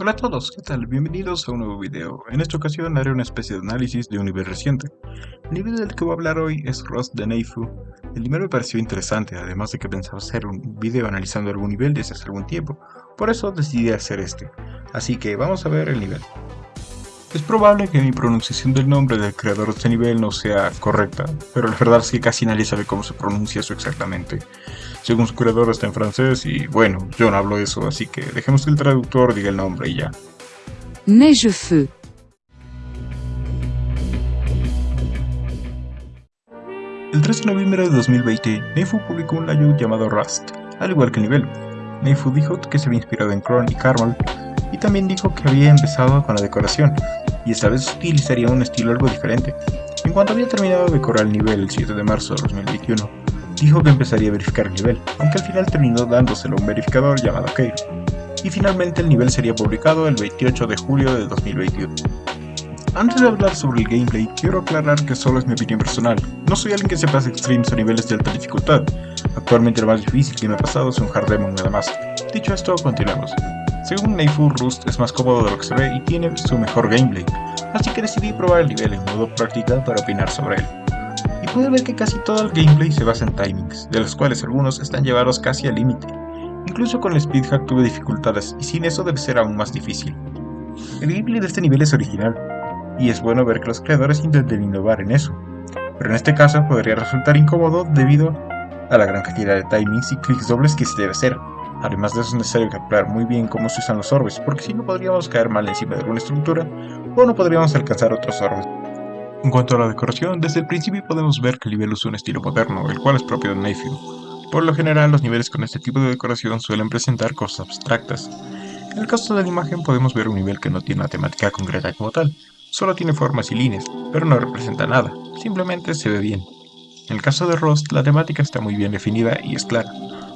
Hola a todos, ¿qué tal? Bienvenidos a un nuevo video. En esta ocasión haré una especie de análisis de un nivel reciente. El nivel del que voy a hablar hoy es Rust de Neifu. El nivel me pareció interesante, además de que pensaba hacer un video analizando algún nivel desde hace algún tiempo. Por eso decidí hacer este. Así que vamos a ver el nivel. Es probable que mi pronunciación del nombre del creador de este nivel no sea correcta, pero la verdad es que casi nadie sabe cómo se pronuncia eso exactamente. Según su creador está en francés y bueno, yo no hablo eso, así que dejemos que el traductor diga el nombre y ya. Neigefeu. El 3 de noviembre de 2020, Neifu publicó un layout llamado Rust, al igual que el nivel. Neifu dijo que se había inspirado en Cron y Carmel, y también dijo que había empezado con la decoración, y esta vez utilizaría un estilo algo diferente. En cuanto había terminado de decorar el nivel el 7 de marzo de 2021, dijo que empezaría a verificar el nivel, aunque al final terminó dándoselo a un verificador llamado Keir. Y finalmente el nivel sería publicado el 28 de julio de 2021. Antes de hablar sobre el gameplay, quiero aclarar que solo es mi opinión personal. No soy alguien que sepa hacer streams a niveles de alta dificultad. Actualmente lo más difícil que me ha pasado es un hard demon nada más. Dicho esto, continuemos. Según Neifu, Rust es más cómodo de lo que se ve y tiene su mejor gameplay, así que decidí probar el nivel en modo práctica para opinar sobre él. Y pude ver que casi todo el gameplay se basa en timings, de los cuales algunos están llevados casi al límite. Incluso con el speed hack tuve dificultades y sin eso debe ser aún más difícil. El gameplay de este nivel es original, y es bueno ver que los creadores intenten innovar en eso, pero en este caso podría resultar incómodo debido a la gran cantidad de timings y clics dobles que se debe hacer, Además de eso es necesario calcular muy bien cómo se usan los orbes, porque si no podríamos caer mal encima de alguna estructura, o no podríamos alcanzar otros orbes. En cuanto a la decoración, desde el principio podemos ver que el nivel usa un estilo moderno, el cual es propio de Neifu. Por lo general, los niveles con este tipo de decoración suelen presentar cosas abstractas. En el caso de la imagen podemos ver un nivel que no tiene una temática concreta como tal, solo tiene formas y líneas, pero no representa nada, simplemente se ve bien. En el caso de Rust, la temática está muy bien definida y es clara,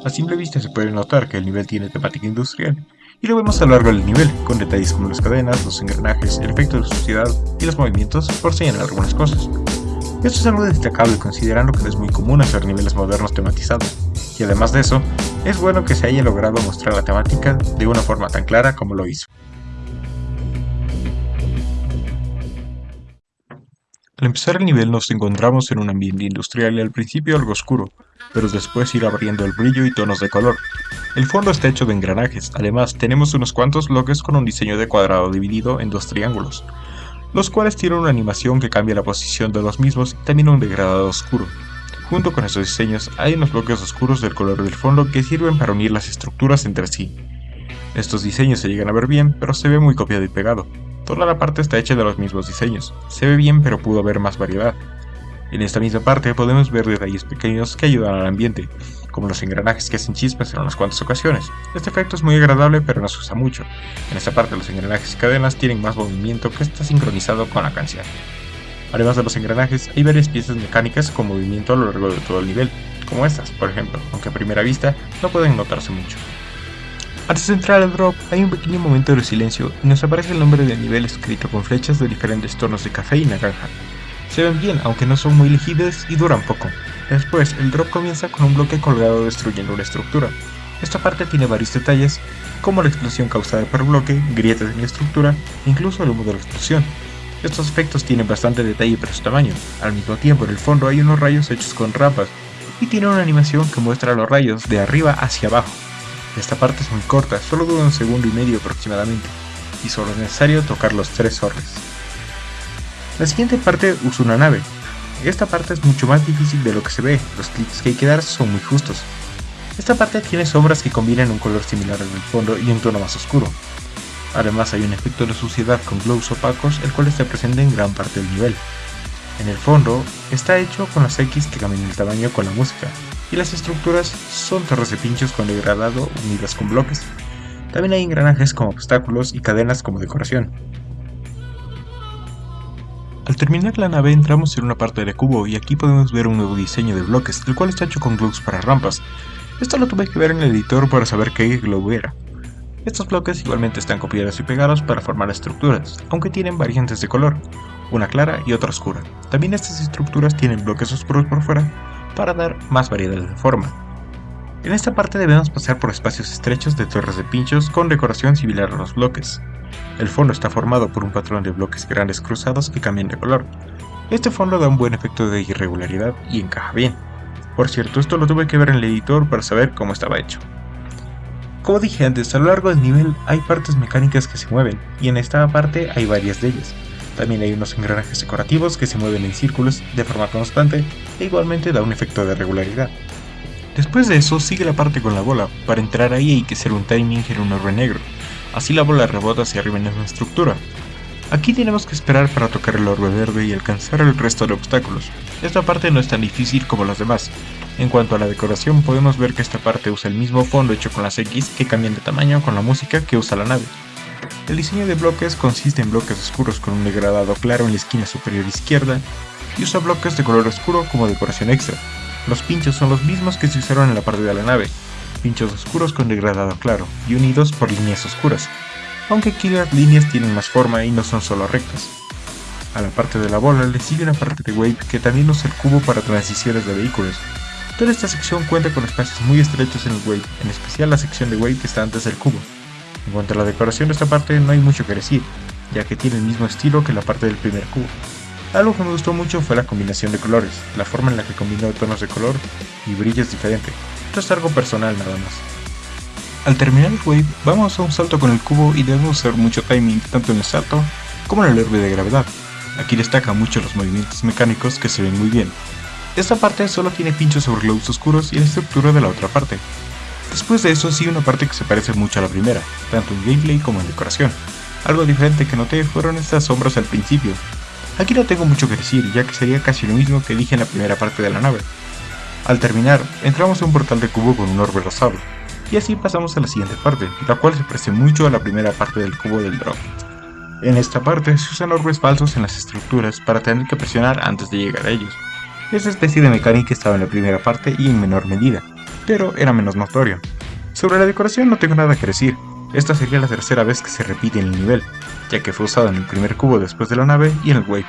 a simple vista se puede notar que el nivel tiene temática industrial, y lo vemos a lo largo del nivel, con detalles como las cadenas, los engranajes, el efecto de suciedad y los movimientos, por señalar algunas cosas. Esto es algo destacable considerando que no es muy común hacer niveles modernos tematizados, y además de eso, es bueno que se haya logrado mostrar la temática de una forma tan clara como lo hizo. Al empezar el nivel nos encontramos en un ambiente industrial y al principio algo oscuro, pero después ir abriendo el brillo y tonos de color. El fondo está hecho de engranajes, además tenemos unos cuantos bloques con un diseño de cuadrado dividido en dos triángulos, los cuales tienen una animación que cambia la posición de los mismos y también un degradado oscuro. Junto con estos diseños hay unos bloques oscuros del color del fondo que sirven para unir las estructuras entre sí. Estos diseños se llegan a ver bien, pero se ve muy copiado y pegado. Toda la parte está hecha de los mismos diseños. Se ve bien pero pudo haber más variedad. En esta misma parte podemos ver detalles pequeños que ayudan al ambiente, como los engranajes que hacen chispas en unas cuantas ocasiones. Este efecto es muy agradable pero no se usa mucho. En esta parte los engranajes y cadenas tienen más movimiento que está sincronizado con la canción. Además de los engranajes, hay varias piezas mecánicas con movimiento a lo largo de todo el nivel, como estas, por ejemplo, aunque a primera vista no pueden notarse mucho. Antes de entrar al drop, hay un pequeño momento de silencio y nos aparece el nombre del nivel escrito con flechas de diferentes tonos de café y naranja. Se ven bien, aunque no son muy legibles y duran poco. Después, el drop comienza con un bloque colgado destruyendo una estructura. Esta parte tiene varios detalles, como la explosión causada por bloque, grietas en la estructura incluso el humo de la explosión. Estos efectos tienen bastante detalle para su tamaño. Al mismo tiempo, en el fondo hay unos rayos hechos con rampas y tiene una animación que muestra los rayos de arriba hacia abajo. Esta parte es muy corta, solo dura un segundo y medio aproximadamente, y solo es necesario tocar los tres orbes. La siguiente parte usa una nave. Esta parte es mucho más difícil de lo que se ve, los clics que hay que dar son muy justos. Esta parte tiene sombras que combinan un color similar en el fondo y un tono más oscuro. Además hay un efecto de suciedad con glows opacos el cual está presente en gran parte del nivel. En el fondo, está hecho con las X que cambian el tamaño con la música, y las estructuras son torres de pinchos con degradado unidas con bloques. También hay engranajes como obstáculos y cadenas como decoración. Al terminar la nave entramos en una parte de cubo y aquí podemos ver un nuevo diseño de bloques, el cual está hecho con glues para rampas. Esto lo tuve que ver en el editor para saber qué glue era. Estos bloques igualmente están copiados y pegados para formar estructuras, aunque tienen variantes de color, una clara y otra oscura. También estas estructuras tienen bloques oscuros por fuera para dar más variedad de forma. En esta parte debemos pasar por espacios estrechos de torres de pinchos con decoración similar a los bloques. El fondo está formado por un patrón de bloques grandes cruzados que cambian de color. Este fondo da un buen efecto de irregularidad y encaja bien. Por cierto, esto lo tuve que ver en el editor para saber cómo estaba hecho. Como dije antes, a lo largo del nivel hay partes mecánicas que se mueven, y en esta parte hay varias de ellas. También hay unos engranajes decorativos que se mueven en círculos de forma constante e igualmente da un efecto de regularidad. Después de eso sigue la parte con la bola, para entrar ahí hay que hacer un timing en un orbe negro, así la bola rebota hacia arriba en la estructura. Aquí tenemos que esperar para tocar el orbe verde y alcanzar el resto de obstáculos. Esta parte no es tan difícil como las demás. En cuanto a la decoración podemos ver que esta parte usa el mismo fondo hecho con las X que cambian de tamaño con la música que usa la nave. El diseño de bloques consiste en bloques oscuros con un degradado claro en la esquina superior izquierda y usa bloques de color oscuro como decoración extra. Los pinchos son los mismos que se usaron en la parte de la nave, pinchos oscuros con degradado claro y unidos por líneas oscuras, aunque aquí las líneas tienen más forma y no son solo rectas. A la parte de la bola le sigue una parte de Wave que también usa el cubo para transiciones de vehículos. Toda esta sección cuenta con espacios muy estrechos en el Wave, en especial la sección de Wave que está antes del cubo. En cuanto a la decoración de esta parte no hay mucho que decir, ya que tiene el mismo estilo que la parte del primer cubo. Algo que me gustó mucho fue la combinación de colores, la forma en la que combinó tonos de color y brillo es diferente. Esto es algo personal nada más. Al terminar el wave, vamos a un salto con el cubo y debemos hacer mucho timing tanto en el salto como en el herbe de gravedad. Aquí destaca mucho los movimientos mecánicos que se ven muy bien. Esta parte solo tiene pinchos sobre globos oscuros y la estructura de la otra parte. Después de eso sigue una parte que se parece mucho a la primera, tanto en gameplay como en decoración. Algo diferente que noté fueron estas sombras al principio. Aquí no tengo mucho que decir, ya que sería casi lo mismo que dije en la primera parte de la nave. Al terminar, entramos a un portal de cubo con un orbe rosado, y así pasamos a la siguiente parte, la cual se parece mucho a la primera parte del cubo del drop. En esta parte se usan orbes falsos en las estructuras para tener que presionar antes de llegar a ellos. Esta especie de mecánica estaba en la primera parte y en menor medida, pero era menos notorio. Sobre la decoración no tengo nada que decir, esta sería la tercera vez que se repite en el nivel, ya que fue usado en el primer cubo después de la nave y en el wave.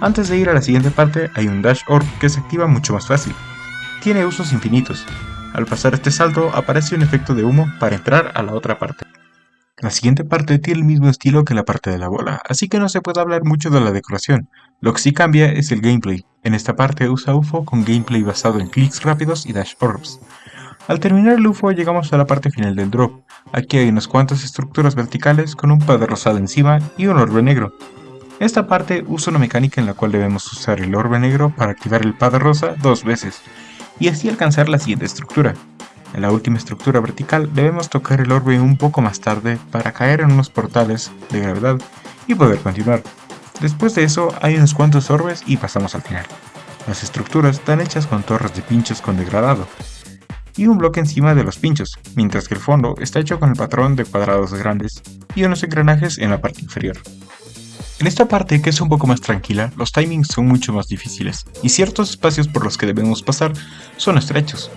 Antes de ir a la siguiente parte hay un Dash Orb que se activa mucho más fácil. Tiene usos infinitos. Al pasar este salto aparece un efecto de humo para entrar a la otra parte. La siguiente parte tiene el mismo estilo que la parte de la bola, así que no se puede hablar mucho de la decoración. Lo que sí cambia es el gameplay. En esta parte usa UFO con gameplay basado en clics rápidos y dash orbs. Al terminar el UFO llegamos a la parte final del drop. Aquí hay unas cuantas estructuras verticales con un padre rosado encima y un orbe negro. Esta parte usa una mecánica en la cual debemos usar el orbe negro para activar el padre rosa dos veces, y así alcanzar la siguiente estructura. En la última estructura vertical debemos tocar el orbe un poco más tarde para caer en unos portales de gravedad y poder continuar. Después de eso hay unos cuantos orbes y pasamos al final. Las estructuras están hechas con torres de pinchos con degradado, y un bloque encima de los pinchos, mientras que el fondo está hecho con el patrón de cuadrados grandes y unos engranajes en la parte inferior. En esta parte, que es un poco más tranquila, los timings son mucho más difíciles, y ciertos espacios por los que debemos pasar son estrechos.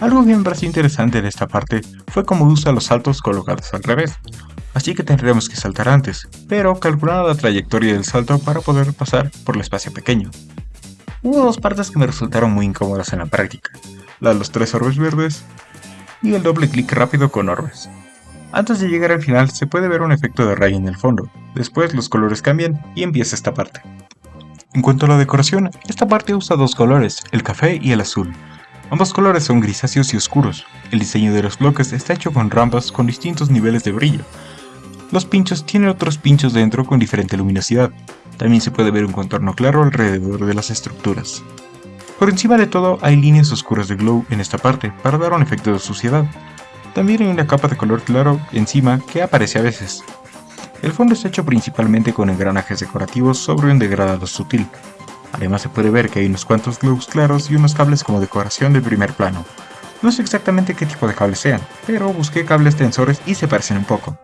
Algo me pareció interesante de esta parte fue cómo usa los saltos colocados al revés, así que tendremos que saltar antes, pero calcular la trayectoria del salto para poder pasar por el espacio pequeño. Hubo dos partes que me resultaron muy incómodas en la práctica, de los tres orbes verdes y el doble clic rápido con orbes. Antes de llegar al final se puede ver un efecto de raya en el fondo, después los colores cambian y empieza esta parte. En cuanto a la decoración, esta parte usa dos colores, el café y el azul. Ambos colores son grisáceos y oscuros. El diseño de los bloques está hecho con rampas con distintos niveles de brillo. Los pinchos tienen otros pinchos dentro con diferente luminosidad. También se puede ver un contorno claro alrededor de las estructuras. Por encima de todo hay líneas oscuras de glow en esta parte para dar un efecto de suciedad. También hay una capa de color claro encima que aparece a veces. El fondo está hecho principalmente con engranajes decorativos sobre un degradado sutil. Además se puede ver que hay unos cuantos glows claros y unos cables como decoración de primer plano. No sé exactamente qué tipo de cables sean, pero busqué cables tensores y se parecen un poco.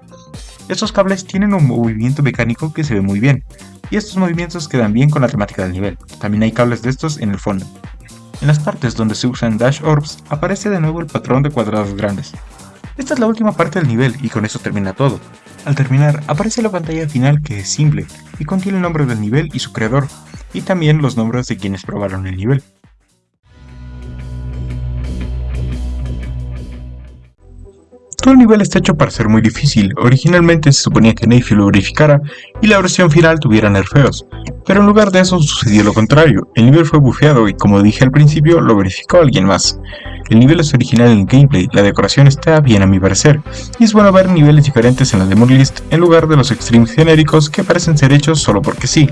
Estos cables tienen un movimiento mecánico que se ve muy bien, y estos movimientos quedan bien con la temática del nivel. También hay cables de estos en el fondo. En las partes donde se usan Dash Orbs aparece de nuevo el patrón de cuadrados grandes. Esta es la última parte del nivel y con eso termina todo. Al terminar aparece la pantalla final que es simple y contiene el nombre del nivel y su creador, y también los nombres de quienes probaron el nivel. Todo el nivel está hecho para ser muy difícil, originalmente se suponía que Neyfield lo verificara y la versión final tuviera nerfeos, pero en lugar de eso sucedió lo contrario, el nivel fue bufeado y como dije al principio, lo verificó alguien más. El nivel es original en el gameplay, la decoración está bien a mi parecer, y es bueno ver niveles diferentes en la Demon List en lugar de los extremes genéricos que parecen ser hechos solo porque sí.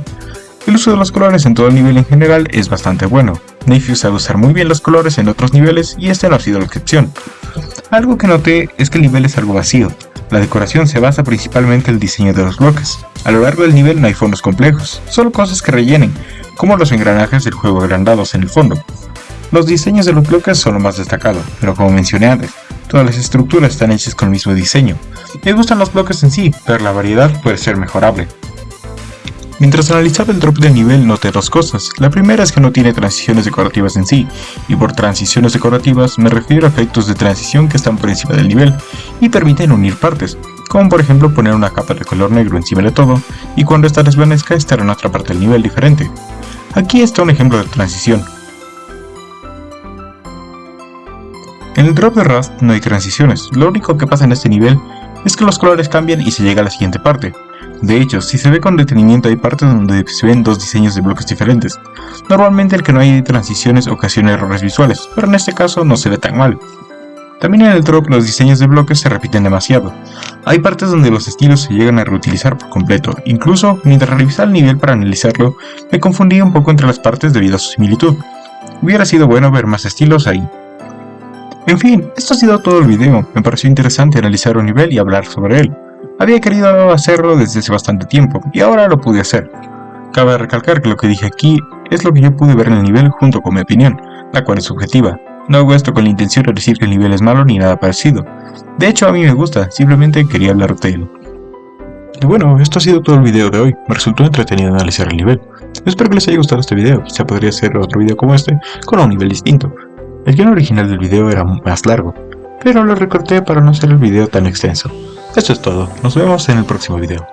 El uso de los colores en todo el nivel en general es bastante bueno. Neyfield sabe usar muy bien los colores en otros niveles y este no ha sido la excepción. Algo que noté es que el nivel es algo vacío. La decoración se basa principalmente en el diseño de los bloques. A lo largo del nivel no hay fondos complejos, solo cosas que rellenen, como los engranajes del juego agrandados en el fondo. Los diseños de los bloques son lo más destacado, pero como mencioné antes, todas las estructuras están hechas con el mismo diseño. Me gustan los bloques en sí, pero la variedad puede ser mejorable. Mientras analizaba el drop de nivel noté dos cosas. La primera es que no tiene transiciones decorativas en sí, y por transiciones decorativas me refiero a efectos de transición que están por encima del nivel y permiten unir partes, como por ejemplo poner una capa de color negro encima de todo y cuando esta desvanezca estar en otra parte del nivel diferente. Aquí está un ejemplo de transición. En el drop de Rust no hay transiciones, lo único que pasa en este nivel es que los colores cambian y se llega a la siguiente parte, de hecho, si se ve con detenimiento hay partes donde se ven dos diseños de bloques diferentes. Normalmente el que no hay transiciones ocasiona errores visuales, pero en este caso no se ve tan mal. También en el drop los diseños de bloques se repiten demasiado. Hay partes donde los estilos se llegan a reutilizar por completo, incluso mientras revisaba el nivel para analizarlo, me confundí un poco entre las partes debido a su similitud. Hubiera sido bueno ver más estilos ahí. En fin, esto ha sido todo el video, me pareció interesante analizar un nivel y hablar sobre él. Había querido hacerlo desde hace bastante tiempo, y ahora lo pude hacer. Cabe recalcar que lo que dije aquí es lo que yo pude ver en el nivel junto con mi opinión, la cual es subjetiva. No hago esto con la intención de decir que el nivel es malo ni nada parecido. De hecho a mí me gusta, simplemente quería hablar de él. Y bueno, esto ha sido todo el video de hoy, me resultó entretenido analizar el nivel. Espero que les haya gustado este video, quizá podría hacer otro video como este, con un nivel distinto. El guion original del video era más largo, pero lo recorté para no hacer el video tan extenso. Esto es todo, nos vemos en el próximo video.